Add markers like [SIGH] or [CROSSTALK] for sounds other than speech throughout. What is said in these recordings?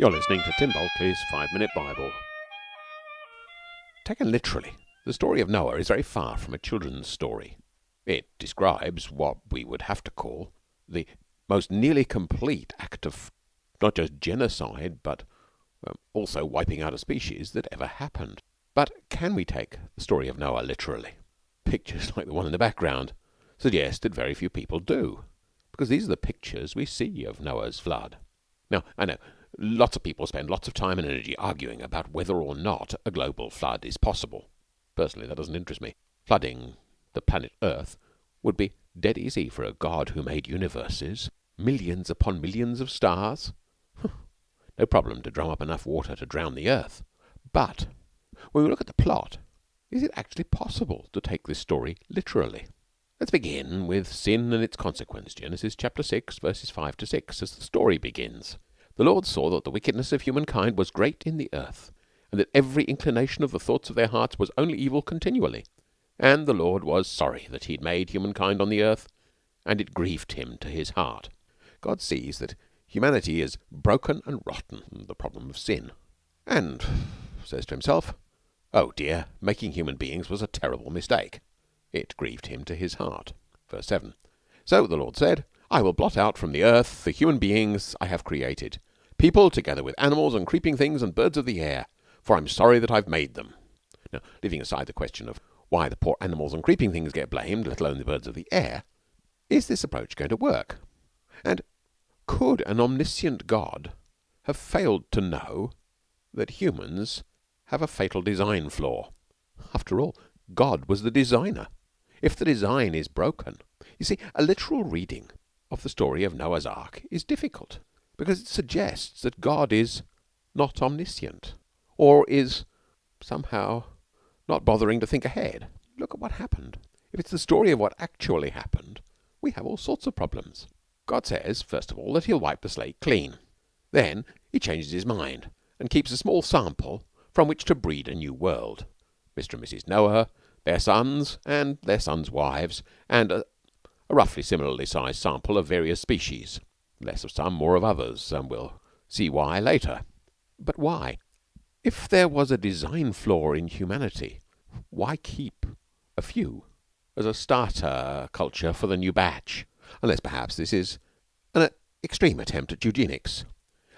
You're listening to Tim Bulkeley's Five Minute Bible. Taken literally, the story of Noah is very far from a children's story. It describes what we would have to call the most nearly complete act of not just genocide, but um, also wiping out a species that ever happened. But can we take the story of Noah literally? Pictures [LAUGHS] like the one in the background suggest that very few people do, because these are the pictures we see of Noah's flood. Now, I know Lots of people spend lots of time and energy arguing about whether or not a global flood is possible. Personally, that doesn't interest me. Flooding the planet Earth would be dead easy for a God who made universes, millions upon millions of stars. no problem to drum up enough water to drown the Earth. But when we look at the plot, is it actually possible to take this story literally? Let's begin with sin and its consequence. Genesis chapter 6, verses 5 to 6, as the story begins. The Lord saw that the wickedness of humankind was great in the earth, and that every inclination of the thoughts of their hearts was only evil continually. And the Lord was sorry that he had made humankind on the earth, and it grieved him to his heart. God sees that humanity is broken and rotten, the problem of sin, and says to himself, Oh dear, making human beings was a terrible mistake. It grieved him to his heart. Verse 7. So the Lord said, I will blot out from the earth the human beings I have created people together with animals and creeping things and birds of the air, for I'm sorry that I've made them. Now, leaving aside the question of why the poor animals and creeping things get blamed, let alone the birds of the air, is this approach going to work? And could an omniscient God have failed to know that humans have a fatal design flaw? After all, God was the designer. If the design is broken, you see, a literal reading of the story of Noah's Ark is difficult because it suggests that God is not omniscient or is somehow not bothering to think ahead. Look at what happened. If it's the story of what actually happened, we have all sorts of problems. God says, first of all, that he'll wipe the slate clean. Then he changes his mind and keeps a small sample from which to breed a new world. Mr. and Mrs. Noah, their sons and their sons' wives, and a, a roughly similarly sized sample of various species. Less of some, more of others, and we'll see why later. But why? If there was a design flaw in humanity, why keep a few as a starter culture for the new batch? Unless perhaps this is an extreme attempt at eugenics.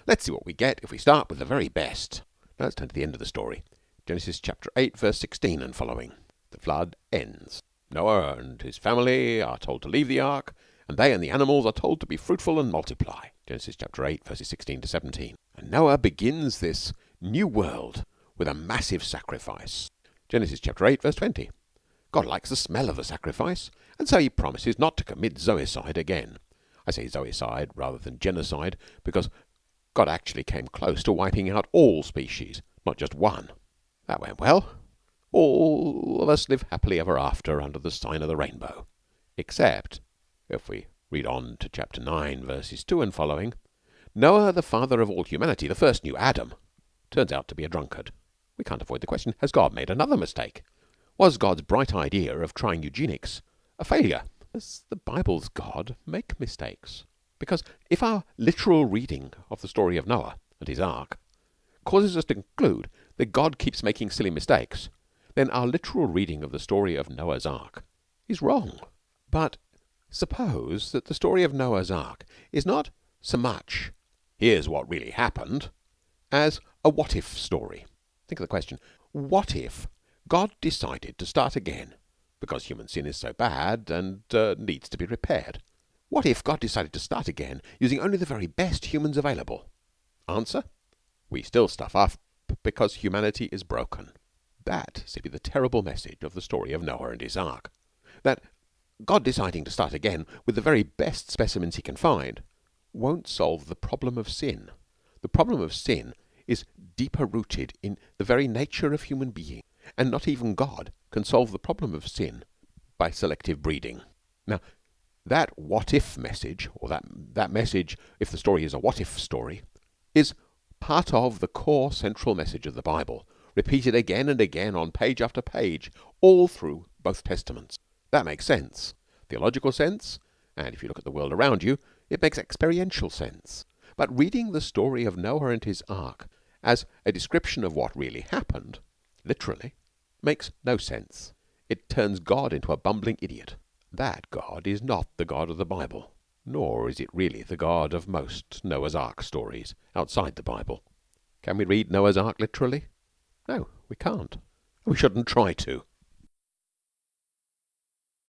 Let's see what we get if we start with the very best. Now let's turn to the end of the story. Genesis chapter 8, verse 16 and following. The flood ends. Noah and his family are told to leave the ark and they and the animals are told to be fruitful and multiply. Genesis chapter 8, verses 16 to 17. And Noah begins this new world with a massive sacrifice. Genesis chapter 8, verse 20. God likes the smell of the sacrifice, and so he promises not to commit zoicide again. I say zoicide rather than genocide because God actually came close to wiping out all species, not just one. That went well. All of us live happily ever after under the sign of the rainbow. Except if we read on to chapter 9, verses 2 and following, Noah, the father of all humanity, the first new Adam, turns out to be a drunkard. We can't avoid the question has God made another mistake? Was God's bright idea of trying eugenics a failure? Does the Bible's God make mistakes? Because if our literal reading of the story of Noah and his ark causes us to conclude that God keeps making silly mistakes, then our literal reading of the story of Noah's ark is wrong. But Suppose that the story of Noah's Ark is not so much here's what really happened as a what if story. Think of the question what if God decided to start again because human sin is so bad and uh, needs to be repaired? What if God decided to start again using only the very best humans available? Answer we still stuff up because humanity is broken. That to be the terrible message of the story of Noah and his ark. That God deciding to start again with the very best specimens he can find won't solve the problem of sin. The problem of sin is deeper rooted in the very nature of human being, and not even God can solve the problem of sin by selective breeding. Now, that what if message, or that, that message, if the story is a what if story, is part of the core central message of the Bible, repeated again and again on page after page, all through both Testaments. That makes sense. Theological sense. And if you look at the world around you, it makes experiential sense. But reading the story of Noah and his Ark as a description of what really happened literally makes no sense. It turns God into a bumbling idiot. That God is not the God of the Bible, nor is it really the God of most Noah's Ark stories outside the Bible. Can we read Noah's Ark literally? No, we can't, we shouldn't try to.